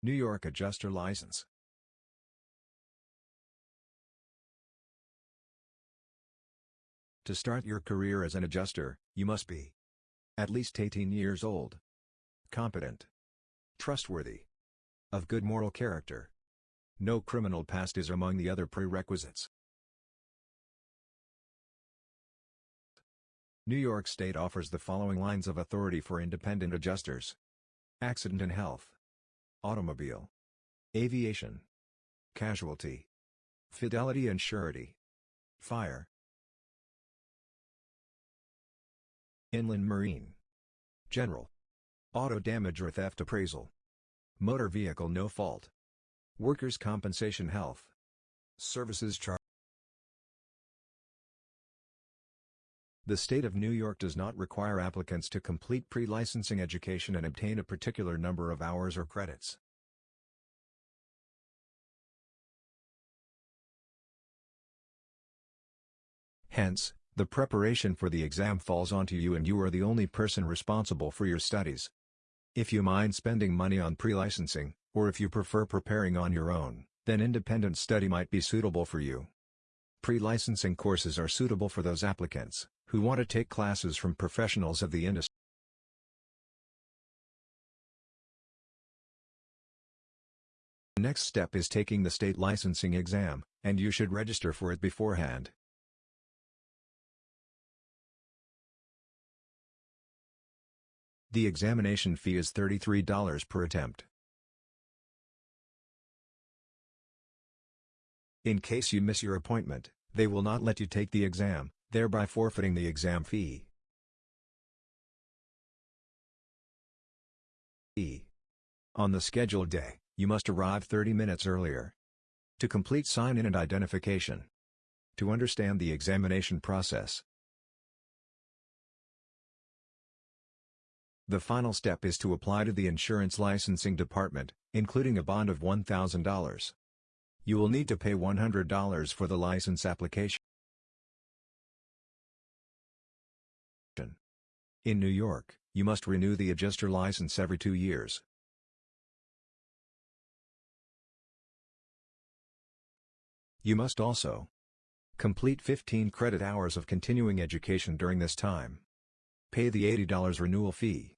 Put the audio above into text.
New York Adjuster License. To start your career as an adjuster, you must be at least 18 years old, competent, trustworthy, of good moral character. No criminal past is among the other prerequisites. New York State offers the following lines of authority for independent adjusters. Accident and health. Automobile. Aviation. Casualty. Fidelity and surety. Fire. Inland Marine. General. Auto damage or theft appraisal. Motor vehicle no fault. Workers' compensation health. Services charge. The state of New York does not require applicants to complete pre-licensing education and obtain a particular number of hours or credits. Hence, the preparation for the exam falls onto you and you are the only person responsible for your studies. If you mind spending money on pre-licensing, or if you prefer preparing on your own, then independent study might be suitable for you. Pre-licensing courses are suitable for those applicants who want to take classes from professionals of the industry. The next step is taking the state licensing exam, and you should register for it beforehand. The examination fee is $33 per attempt. In case you miss your appointment, they will not let you take the exam, thereby forfeiting the exam fee. E. On the scheduled day, you must arrive 30 minutes earlier. To complete sign-in and identification. To understand the examination process. The final step is to apply to the insurance licensing department, including a bond of $1,000. You will need to pay $100 for the license application. In New York, you must renew the adjuster license every two years. You must also complete 15 credit hours of continuing education during this time. Pay the $80 renewal fee.